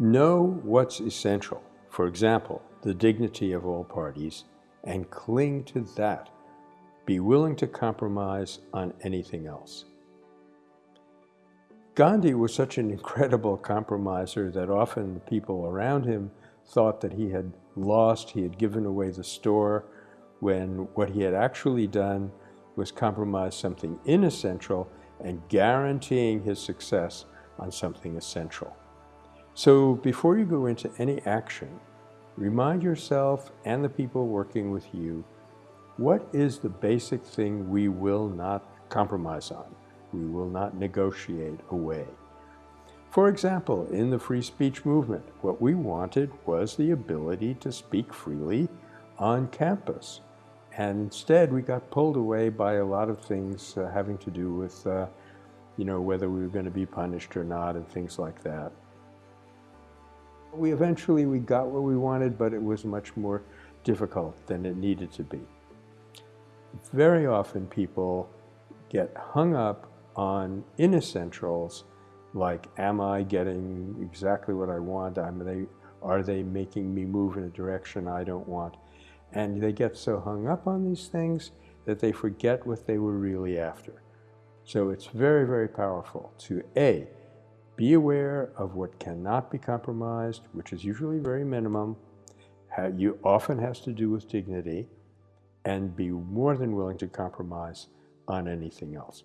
Know what's essential, for example, the dignity of all parties, and cling to that. Be willing to compromise on anything else. Gandhi was such an incredible compromiser that often the people around him thought that he had lost, he had given away the store, when what he had actually done was compromise something inessential and guaranteeing his success on something essential. So before you go into any action, remind yourself and the people working with you, what is the basic thing we will not compromise on? We will not negotiate away. For example, in the free speech movement, what we wanted was the ability to speak freely on campus. And instead, we got pulled away by a lot of things uh, having to do with, uh, you know, whether we were going to be punished or not and things like that. We eventually, we got what we wanted, but it was much more difficult than it needed to be. Very often people get hung up on inessentials like, am I getting exactly what I want? They, are they making me move in a direction I don't want? And they get so hung up on these things that they forget what they were really after. So it's very, very powerful to A, be aware of what cannot be compromised, which is usually very minimum, you often has to do with dignity, and be more than willing to compromise on anything else.